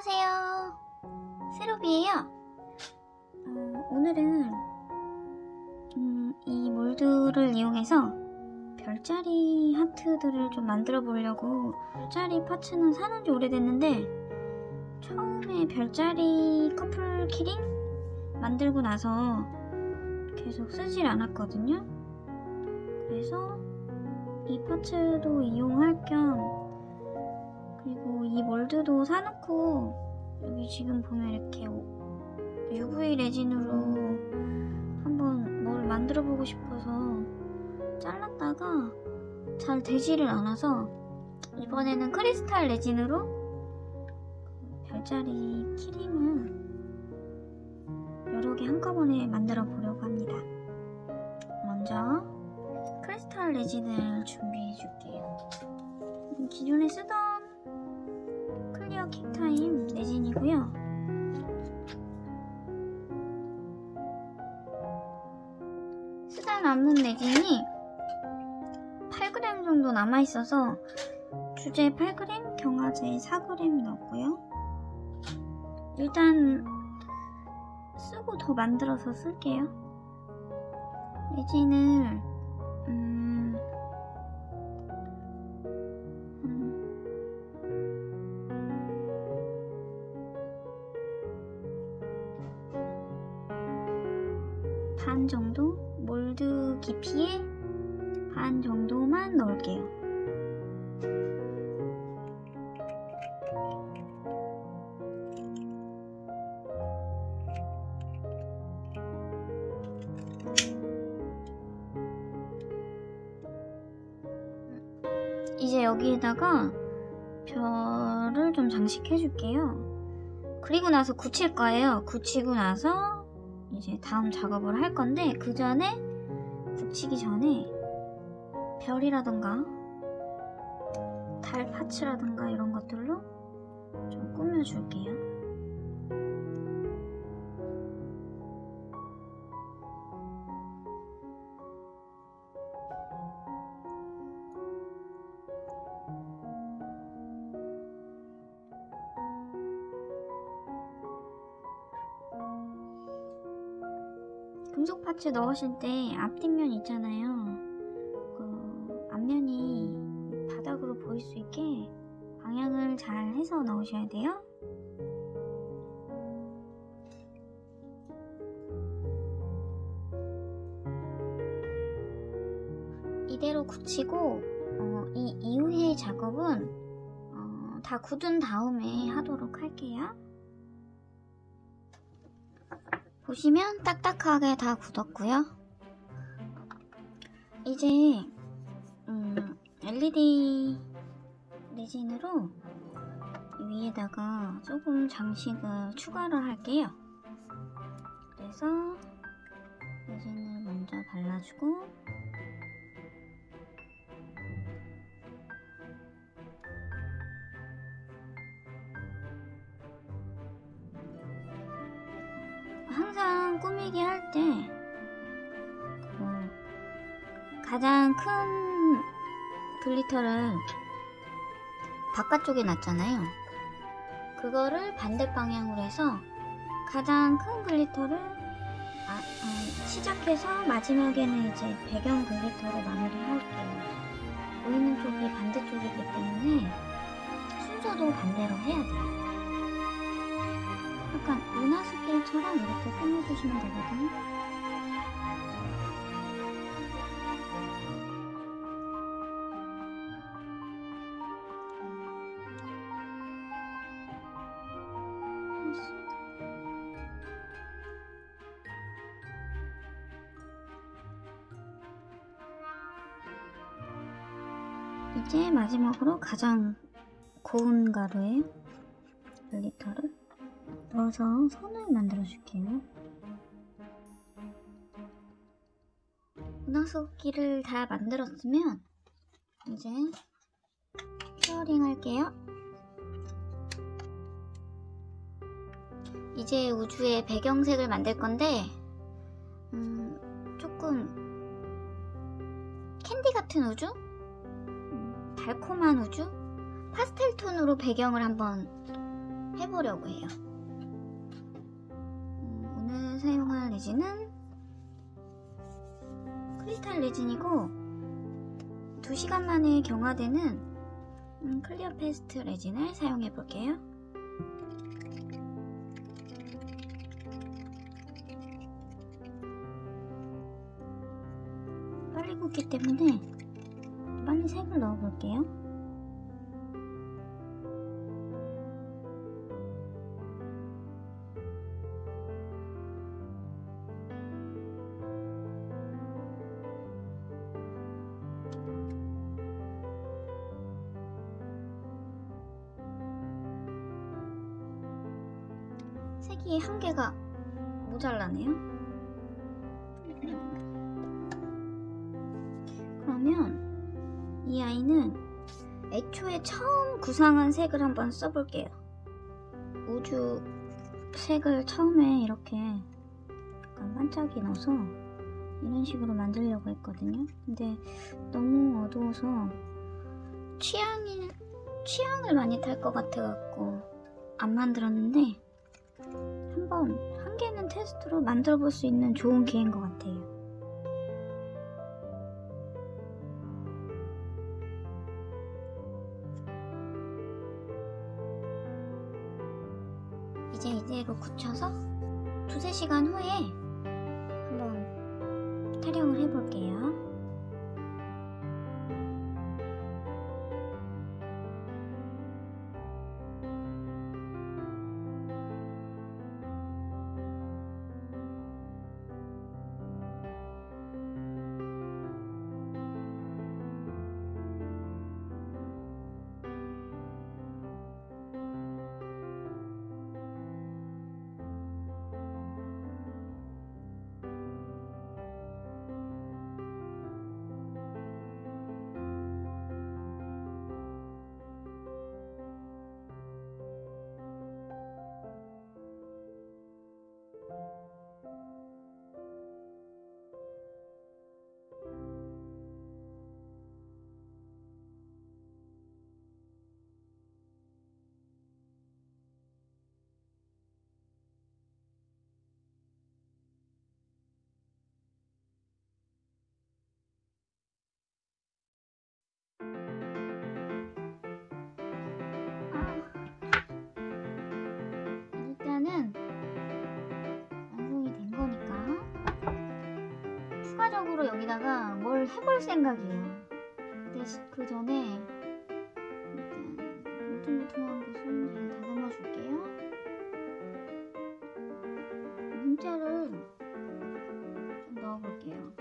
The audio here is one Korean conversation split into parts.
쌤이에요. 어, 오늘은 음, 이 몰드를 이용해서 별자리 하트들을 좀 만들어 보려고 별자리 파츠는 사놓은 지 오래됐는데 처음에 별자리 커플 키링 만들고 나서 계속 쓰질 않았거든요. 그래서 이 파츠도 이용할 겸 그리고 이 몰드도 사놓고 여기 지금 보면 이렇게 UV 레진으로 한번 뭘 만들어 보고 싶어서 잘랐다가 잘 되지를 않아서 이번에는 크리스탈 레진으로 그 별자리 키링을 여러 개 한꺼번에 만들어 보려고 합니다. 먼저 크리스탈 레진을 준비해 줄게요. 기존에 쓰던 킥타임 레진이고요. 쓰다 남은 레진이 8g 정도 남아있어서 주제 8g, 경화제 4g 넣었고요. 일단 쓰고 더 만들어서 쓸게요. 레진을 음, 반 정도 몰드 깊이에 반 정도만 넣을게요. 이제 여기에다가 별을 좀 장식해 줄게요. 그리고 나서 굳힐 거예요. 굳히고 나서 이제 다음 작업을 할 건데 그 전에 굳히기 전에 별이라던가 달 파츠라던가 이런 것들로 좀 꾸며줄게요. 파츠 넣으실 때 앞뒷면 있잖아요. 그 앞면이 바닥으로 보일 수 있게 방향을 잘 해서 넣으셔야 돼요. 이대로 굳히고 어, 이 이후의 작업은 어, 다 굳은 다음에 하도록 할게요. 보시면 딱딱하게 다 굳었고요. 이제 음, LED 레진으로 위에다가 조금 장식을 추가를 할게요. 그래서 레진을 먼저 발라주고 항상 꾸미기 할때그 가장 큰 glitter를 바깥쪽에 놨잖아요. 그거를 반대 방향으로 해서 가장 큰 glitter를 아, 어, 시작해서 마지막에는 이제 배경 glitter로 마무리할게요. 보이는 쪽이 반대쪽이기 때문에 순서도 반대로 해야 돼요. 약간 문화스케일처럼 이렇게 꾸며주시면 되거든요. 이제 마지막으로 가장 고운 가루에 glitter를 넣어서 선을 만들어 줄게요. 문화석기를 다 만들었으면 이제 페어링 할게요. 이제 우주의 배경색을 만들 건데 음, 조금 캔디 같은 우주? 음, 달콤한 우주? 파스텔 톤으로 배경을 한번 해보려고 해요. 레진은 크리스탈 레진이고 2시간 만에 경화되는 음, clear fast 레진을 사용해 볼게요. 빨리 굽기 때문에 빨리 색을 넣어 볼게요. 색이 한 개가 모자라네요. 그러면 이 아이는 애초에 처음 구상한 색을 한번 써볼게요. 우주 색을 처음에 이렇게 약간 반짝이 넣어서 이런 식으로 만들려고 했거든요. 근데 너무 어두워서 취향이 취향을 많이 탈 것 같아갖고 안 만들었는데 한번 한 개는 테스트로 만들어 볼 수 있는 좋은 기회인 것 같아요. 이제 이대로 굳혀서 두세 시간 후에 한번 타령을 해볼게요. 추가적으로 여기다가 뭘 해볼 생각이에요. 근데 시- 그 전에 일단 울퉁불퉁한 곳은 제가 다듬어 줄게요. 문자를 좀 넣어볼게요.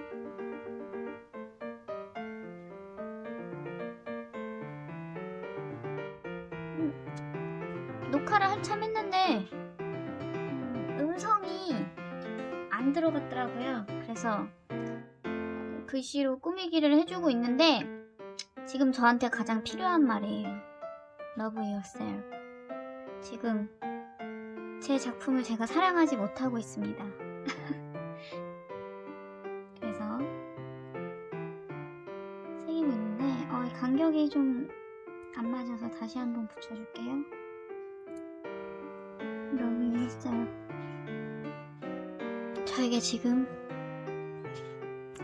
음, 녹화를 한참 했는데 음, 음성이 안 들어갔더라고요. 그래서 글씨로 꾸미기를 해주고 있는데 지금 저한테 가장 필요한 말이에요. Love yourself. 지금 제 작품을 제가 사랑하지 못하고 있습니다. 그래서 새기고 있는데 어, 이 간격이 좀 안 맞아서 다시 한번 붙여줄게요. Love yourself. 저에게 지금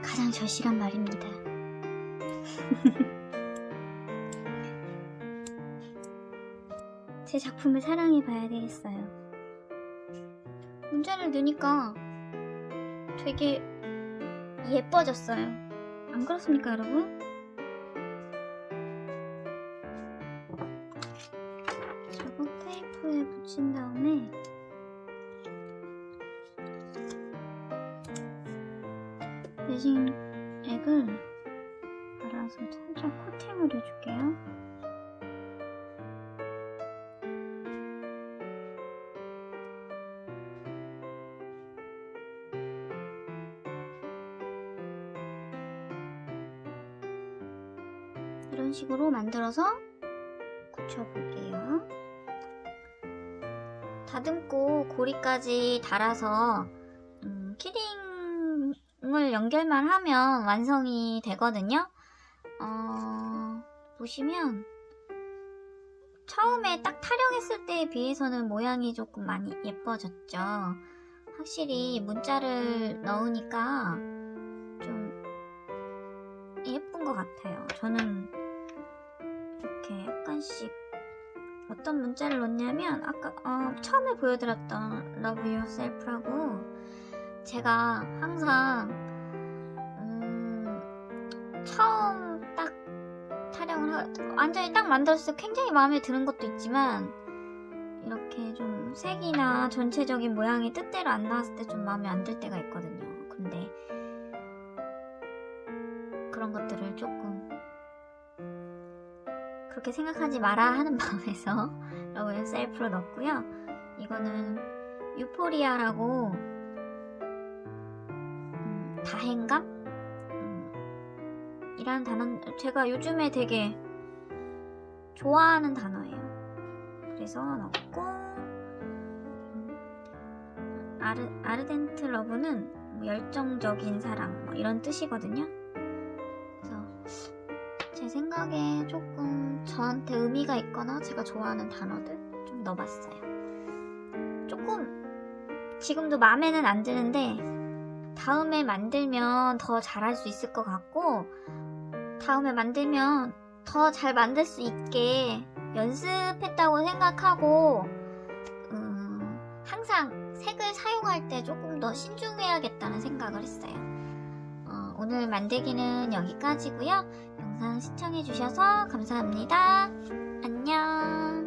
가장 절실한 말입니다. 제 작품을 사랑해 봐야 되겠어요. 문자를 넣으니까 되게 예뻐졌어요. 안 그렇습니까, 여러분? 이런 식으로 만들어서 굳혀볼게요. 다듬고 고리까지 달아서 음, 키링을 연결만 하면 완성이 되거든요. 어, 보시면 처음에 딱 타령했을 때에 비해서는 모양이 조금 많이 예뻐졌죠. 확실히 문자를 넣으니까 좀 예쁜 것 같아요. 저는 이렇게 약간씩 어떤 문자를 넣냐면 아까 어, 처음에 보여드렸던 Love Yourself라고 제가 항상 음, 처음 딱 타령을 하, 완전히 딱 만들었을 때 굉장히 마음에 드는 것도 있지만 이렇게 좀 색이나 전체적인 모양이 뜻대로 안 나왔을 때 좀 마음에 안 들 때가 있거든요. 그렇게 생각하지 마라 하는 마음에서 love self로 넣었고요. 이거는 euphoria라고 음, 다행감? 음, 이라는 단어 제가 요즘에 되게 좋아하는 단어예요. 그래서 넣고 음, 아르, ardent love는 뭐 열정적인 사랑 뭐 이런 뜻이거든요. 그래서 제 생각에 조금 저한테 의미가 있거나 제가 좋아하는 단어들 좀 넣어봤어요. 조금 지금도 마음에는 안 드는데 다음에 만들면 더 잘할 수 있을 것 같고 다음에 만들면 더 잘 만들 수 있게 연습했다고 생각하고 음, 항상 색을 사용할 때 조금 더 신중해야겠다는 생각을 했어요. 어, 오늘 만들기는 여기까지고요. 영상 시청해주셔서 감사합니다. 안녕.